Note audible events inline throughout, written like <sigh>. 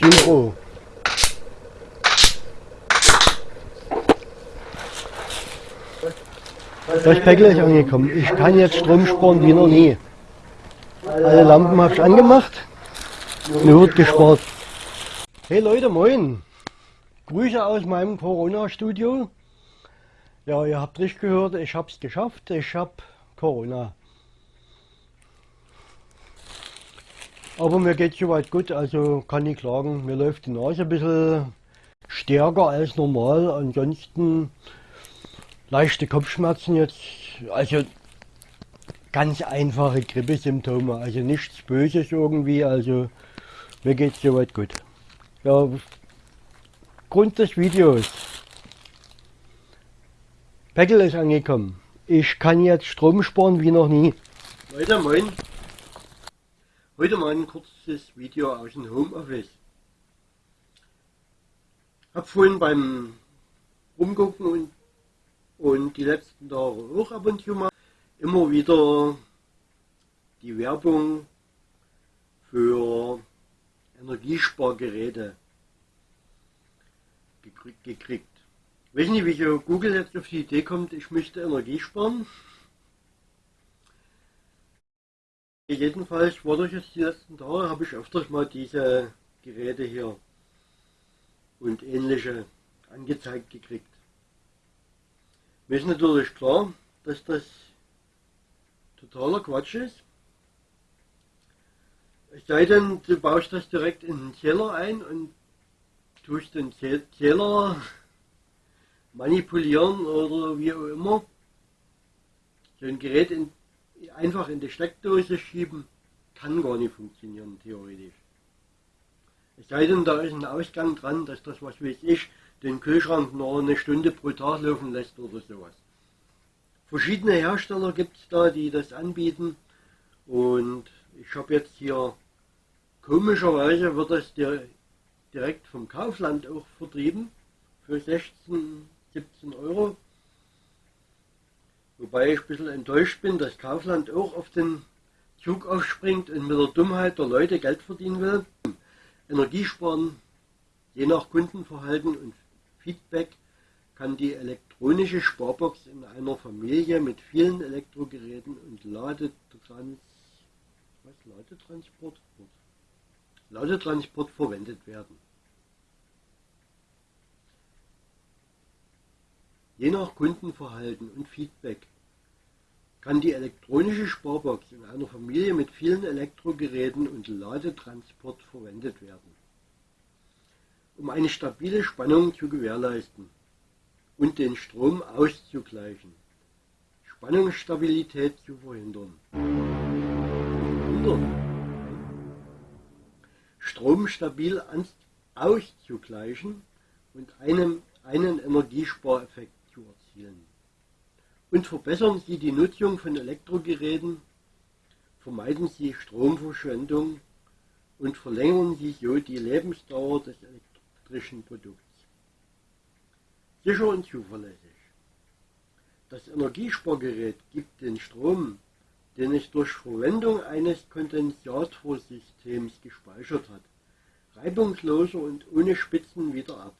Synchro. Das Päckle ist angekommen. Ich kann jetzt Strom sparen wie noch nie. Alle Lampen habe ich angemacht. Nur wird gespart. Hey Leute, moin. Grüße aus meinem Corona-Studio. Ja, ihr habt richtig gehört, ich habe es geschafft. Ich habe Corona. Aber mir geht soweit gut, also kann ich klagen. Mir läuft die Nase ein bisschen stärker als normal. Ansonsten leichte Kopfschmerzen jetzt. Also ganz einfache Grippesymptome, also nichts Böses irgendwie. Also mir geht soweit gut. Ja, Grund des Videos. Päckel ist angekommen. Ich kann jetzt Strom sparen wie noch nie. Leute, moin. Heute mal ein kurzes Video aus dem Homeoffice. Hab vorhin beim Rumgucken und, und die letzten Tage auch ab und zu mal immer wieder die Werbung für Energiespargeräte gekriegt. Ich weiß nicht, wie Google jetzt auf die Idee kommt, ich möchte Energie sparen. Jedenfalls war durch jetzt die letzten Tage, habe ich öfters mal diese Geräte hier und ähnliche angezeigt gekriegt. Mir ist natürlich klar, dass das totaler Quatsch ist. Es sei denn, du baust das direkt in den Zähler ein und tust den Zähler manipulieren oder wie auch immer. So ein Gerät in einfach in die Steckdose schieben, kann gar nicht funktionieren, theoretisch. Es sei denn, da ist ein Ausgang dran, dass das, was weiß ich, den Kühlschrank nur eine Stunde pro Tag laufen lässt oder sowas. Verschiedene Hersteller gibt es da, die das anbieten. Und ich habe jetzt hier, komischerweise wird das direkt vom Kaufland auch vertrieben, für 16, 17 Euro. Wobei ich ein bisschen enttäuscht bin, dass Kaufland auch auf den Zug aufspringt und mit der Dummheit der Leute Geld verdienen will. Energiesparen, je nach Kundenverhalten und Feedback, kann die elektronische Sparbox in einer Familie mit vielen Elektrogeräten und Ladetrans was, Ladetransport? Ladetransport verwendet werden. Je nach Kundenverhalten und Feedback. Kann die elektronische Sparbox in einer Familie mit vielen Elektrogeräten und Ladetransport verwendet werden, um eine stabile Spannung zu gewährleisten und den Strom auszugleichen, Spannungsstabilität zu verhindern. Strom stabil auszugleichen und einem, einen Energiespareffekt erzielen. Und verbessern Sie die Nutzung von Elektrogeräten, vermeiden Sie Stromverschwendung und verlängern Sie so die Lebensdauer des elektrischen Produkts. Sicher und zuverlässig. Das Energiespargerät gibt den Strom, den es durch Verwendung eines Kondensatorsystems gespeichert hat, reibungsloser und ohne Spitzen wieder ab.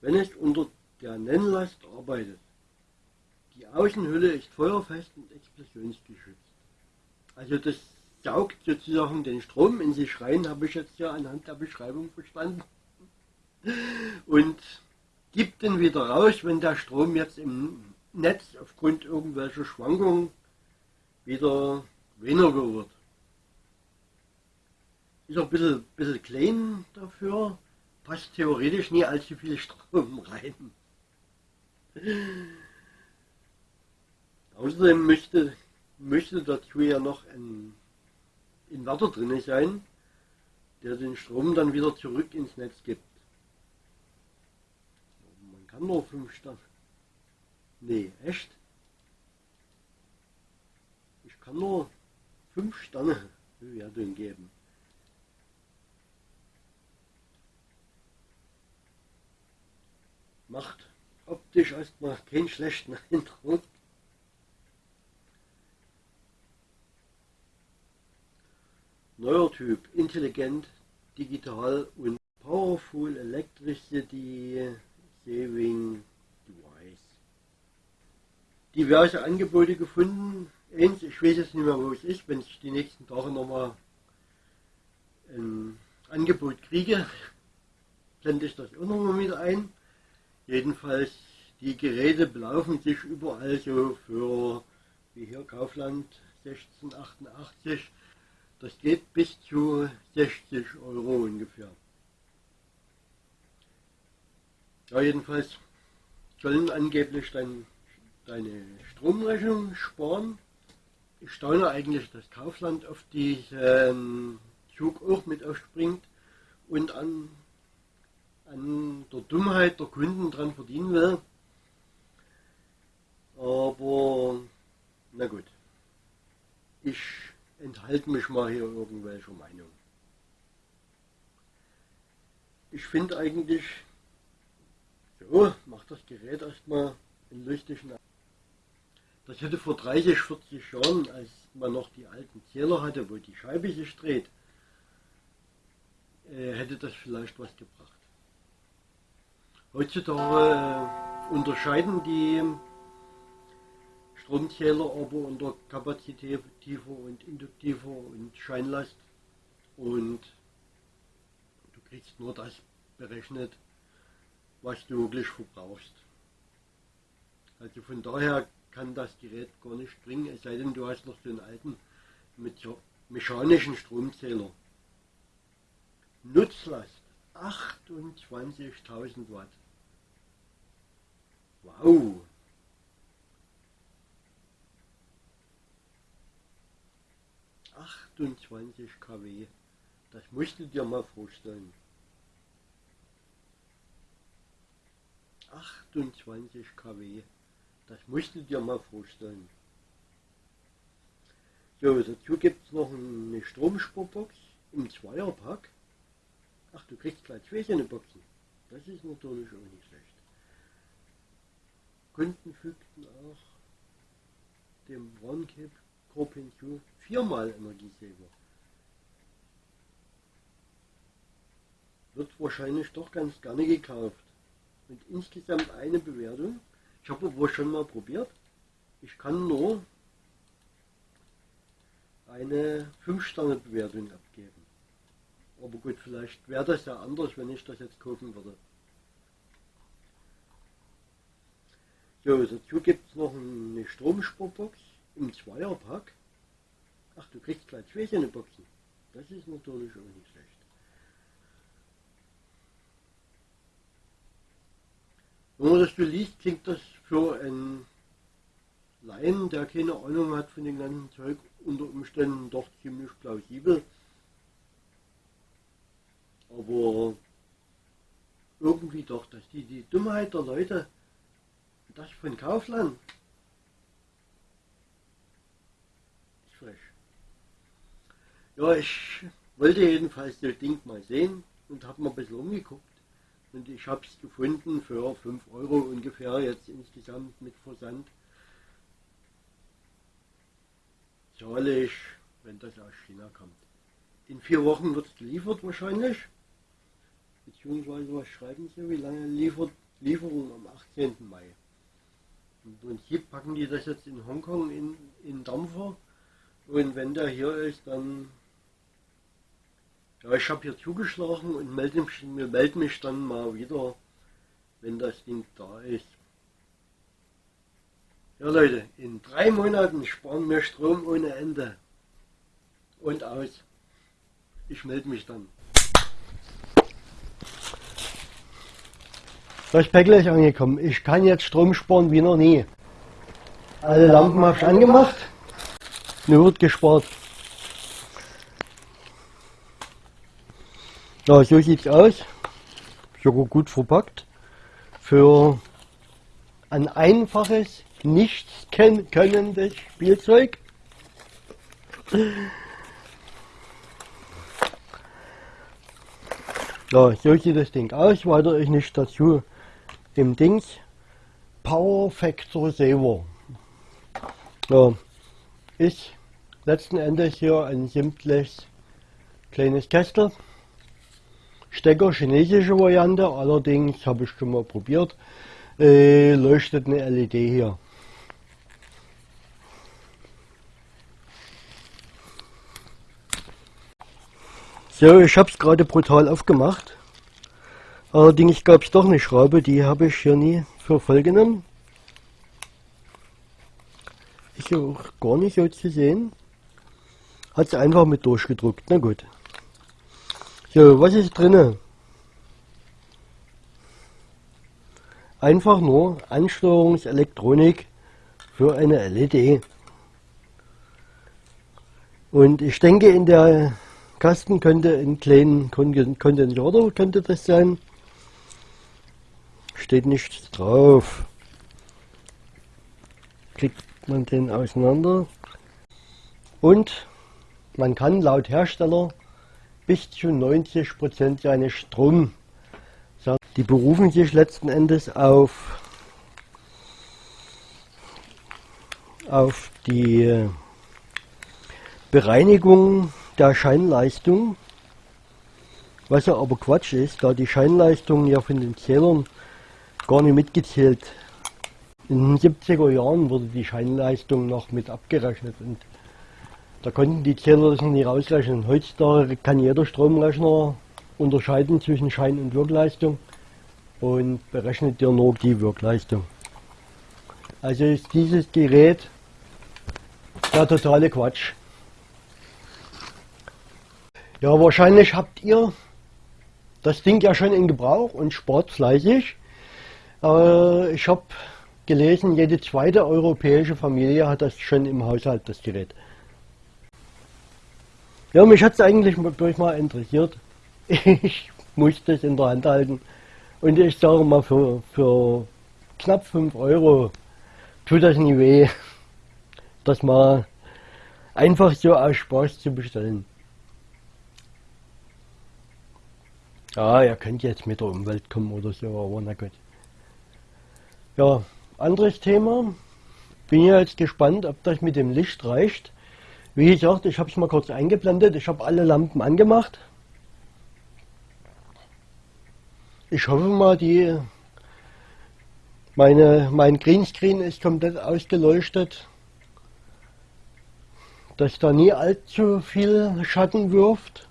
Wenn es unter der Nennlast arbeitet. Die Außenhülle ist feuerfest und explosionsgeschützt. Also das saugt sozusagen den Strom in sich rein, habe ich jetzt ja anhand der Beschreibung verstanden. Und gibt den wieder raus, wenn der Strom jetzt im Netz aufgrund irgendwelcher Schwankungen wieder weniger wird. Ist auch ein bisschen, bisschen klein dafür, passt theoretisch nie allzu viel Strom <laughs> rein. Außerdem möchte, möchte dazu ja noch ein Inverter drin sein, der den Strom dann wieder zurück ins Netz gibt. Man kann nur 5 Sterne. Nee, echt? Ich kann nur 5 Sterne Bewertung geben. Macht optisch erstmal keinen schlechten Eindruck. Neuer Typ, intelligent, Digital und Powerful Electricity Saving Device. Diverse Angebote gefunden. Eins, ich weiß jetzt nicht mehr, wo es ist, wenn ich die nächsten Tage nochmal ein Angebot kriege, blende ich das auch nochmal wieder ein. Jedenfalls, die Geräte belaufen sich überall so für, wie hier Kaufland 1688, das geht bis zu 60 Euro ungefähr. Ja, jedenfalls sollen angeblich dein, deine Stromrechnung sparen. Ich staune eigentlich, dass Kaufland auf diesen Zug auch mit aufspringt und an, an der Dummheit der Kunden dran verdienen will. Aber na gut, ich enthalte mich mal hier irgendwelcher Meinung. Ich finde eigentlich, so, macht das Gerät erstmal in lustigen Das hätte vor 30, 40 Jahren, als man noch die alten Zähler hatte, wo die Scheibe sich dreht, äh, hätte das vielleicht was gebracht. Heutzutage äh, unterscheiden die Stromzähler aber unter kapazitiver und induktiver und Scheinlast und du kriegst nur das berechnet, was du wirklich verbrauchst. Also von daher kann das Gerät gar nicht bringen, es sei denn du hast noch einen alten mit mechanischen Stromzähler. Nutzlast 28.000 Watt. Wow! Achtundzwanzig kW. Das musst du dir mal vorstellen. 28 kW. Das musst du dir mal vorstellen. So, dazu gibt es noch eine Stromsparbox im Zweierpack. Ach, du kriegst gleich zwei so eine Boxen. Das ist natürlich auch nicht schlecht. Kunden fügten auch dem OneCap Hinzu viermal Energiesaver. Wird wahrscheinlich doch ganz gerne gekauft. Und insgesamt eine Bewertung. Ich habe aber schon mal probiert. Ich kann nur eine 5-Sterne-Bewertung abgeben. Aber gut, vielleicht wäre das ja anders, wenn ich das jetzt kaufen würde. So, dazu gibt es noch eine Stromsparbox im Zweierpack. Ach, du kriegst gleich zwei so Boxen. Das ist natürlich auch nicht schlecht. Wenn man das so liest, klingt das für einen Laien, der keine Ahnung hat von dem ganzen Zeug, unter Umständen doch ziemlich plausibel. Aber irgendwie doch, dass die, die Dummheit der Leute, das von Kaufland, ist frech. Ja, ich wollte jedenfalls das Ding mal sehen und habe mal ein bisschen umgeguckt. Und ich habe es gefunden für 5 Euro ungefähr, jetzt insgesamt mit Versand. Zahle ich, wenn das aus China kommt. In vier Wochen wird es geliefert wahrscheinlich. Beziehungsweise, was schreiben Sie, wie lange liefert Lieferung am 18. Mai? Im Prinzip packen die das jetzt in Hongkong in, in Dampfer. Und wenn der hier ist, dann ja, ich habe hier zugeschlagen und melde mich, melde mich dann mal wieder, wenn das Ding da ist. Ja Leute, in drei Monaten sparen wir Strom ohne Ende. Und aus. Ich melde mich dann. Das Päckle ist angekommen. Ich kann jetzt Strom sparen wie noch nie. Alle Lampen habe ich angemacht. Nur wird gespart. Ja, so sieht's aus. Sogar gut verpackt. Für ein einfaches, nichts könnendes Spielzeug. Ja, so sieht das Ding aus. Weiter ist nicht dazu im Dings Power Factor Saver. Ja, ist letzten Endes hier ein simples kleines Kästel Stecker, chinesische Variante, allerdings habe ich schon mal probiert, äh, leuchtet eine LED hier. So, ich habe es gerade brutal aufgemacht. Allerdings gab es doch eine Schraube, die habe ich hier nie für voll genommen. Ist auch gar nicht so zu sehen. Hat sie einfach mit durchgedruckt. Na gut. So, was ist drinne? Einfach nur Ansteuerungselektronik für eine LED. Und ich denke, in der Kasten könnte ein kleinen Kondensator könnte das sein. Steht nichts drauf. Klickt man den auseinander. Und man kann laut Hersteller bis zu 90% seines Strom. Die berufen sich letzten Endes auf, auf die Bereinigung der Scheinleistung, was ja aber Quatsch ist, da die Scheinleistung ja von den Zählern gar nicht mitgezählt. In den 70er Jahren wurde die Scheinleistung noch mit abgerechnet und da konnten die Zähler das nicht ausrechnen. Heutzutage kann jeder Stromrechner unterscheiden zwischen Schein- und Wirkleistung und berechnet dir nur die Wirkleistung. Also ist dieses Gerät der totale Quatsch. Ja, wahrscheinlich habt ihr das Ding ja schon in Gebrauch und spart fleißig. Äh, ich habe gelesen, jede zweite europäische Familie hat das schon im Haushalt, das Gerät. Ja, mich hat es eigentlich durch mal interessiert. <laughs> Ich musste es in der Hand halten. Und ich sage mal, für, für knapp 5 Euro tut das nie weh, <laughs> das mal einfach so aus Spaß zu bestellen. Ja, ihr könnt jetzt mit der Umwelt kommen oder so, aber na gut. Ja, anderes Thema. Bin ja jetzt gespannt, ob das mit dem Licht reicht. Wie gesagt, ich habe es mal kurz eingeblendet. Ich habe alle Lampen angemacht. Ich hoffe mal, die meine, mein Greenscreen ist komplett ausgeleuchtet, dass da nie allzu viel Schatten wirft.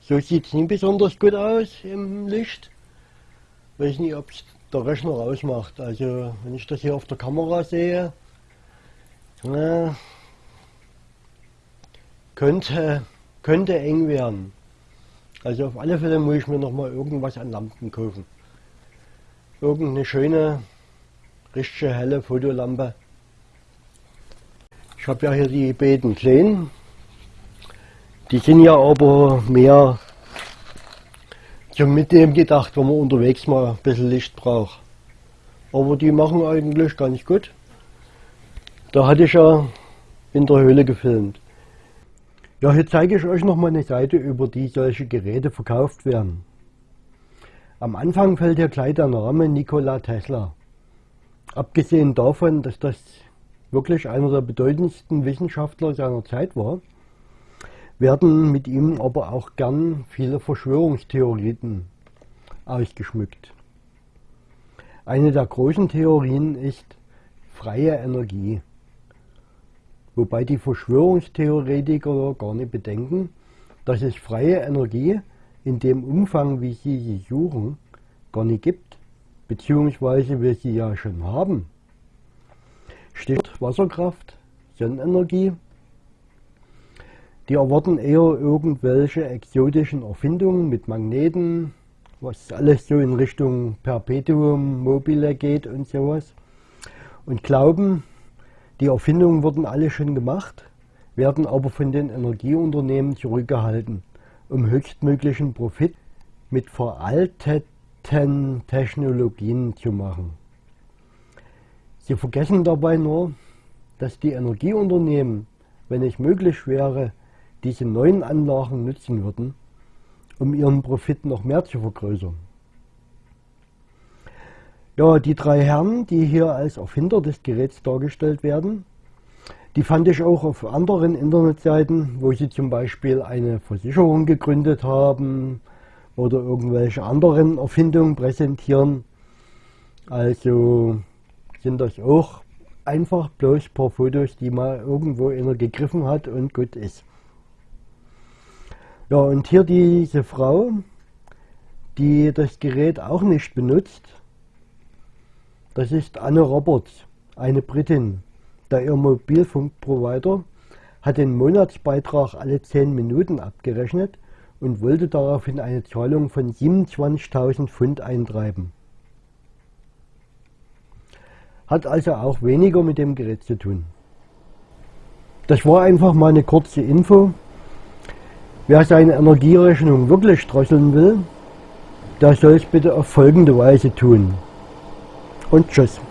So sieht es nicht besonders gut aus im Licht. Weiß nicht, ob es der Rechner ausmacht. Also wenn ich das hier auf der Kamera sehe, na, könnte, könnte eng werden. Also auf alle Fälle muss ich mir noch mal irgendwas an Lampen kaufen. Irgendeine schöne, richtige helle Fotolampe. Ich habe ja hier die beiden kleinen. Die sind ja aber mehr zum Mitnehmen gedacht, wenn man unterwegs mal ein bisschen Licht braucht. Aber die machen eigentlich ganz gut. Da hatte ich ja in der Höhle gefilmt. Ja, hier zeige ich euch noch mal eine Seite, über die solche Geräte verkauft werden. Am Anfang fällt hier gleich der Name Nikola Tesla. Abgesehen davon, dass das wirklich einer der bedeutendsten Wissenschaftler seiner Zeit war, werden mit ihm aber auch gern viele Verschwörungstheorien ausgeschmückt. Eine der großen Theorien ist freie Energie wobei die Verschwörungstheoretiker gar nicht bedenken, dass es freie Energie in dem Umfang, wie sie sie suchen, gar nicht gibt, beziehungsweise wir sie ja schon haben. Stichwort Wasserkraft, Sonnenenergie. Die erwarten eher irgendwelche exotischen Erfindungen mit Magneten, was alles so in Richtung Perpetuum mobile geht und sowas. Und glauben, die Erfindungen wurden alle schon gemacht, werden aber von den Energieunternehmen zurückgehalten, um höchstmöglichen Profit mit veralteten Technologien zu machen. Sie vergessen dabei nur, dass die Energieunternehmen, wenn es möglich wäre, diese neuen Anlagen nutzen würden, um ihren Profit noch mehr zu vergrößern. Ja, die drei Herren, die hier als Erfinder des Geräts dargestellt werden, die fand ich auch auf anderen Internetseiten, wo sie zum Beispiel eine Versicherung gegründet haben, oder irgendwelche anderen Erfindungen präsentieren. Also sind das auch einfach bloß ein paar Fotos, die mal irgendwo einer gegriffen hat und gut ist. Ja, und hier diese Frau, die das Gerät auch nicht benutzt, das ist Anne Roberts, eine Britin. Der ihr Mobilfunkprovider hat den Monatsbeitrag alle 10 Minuten abgerechnet und wollte daraufhin eine Zahlung von 27.000 Pfund eintreiben. Hat also auch weniger mit dem Gerät zu tun. Das war einfach mal eine kurze Info. Wer seine Energierechnung wirklich drosseln will, der soll es bitte auf folgende Weise tun. Und tschüss.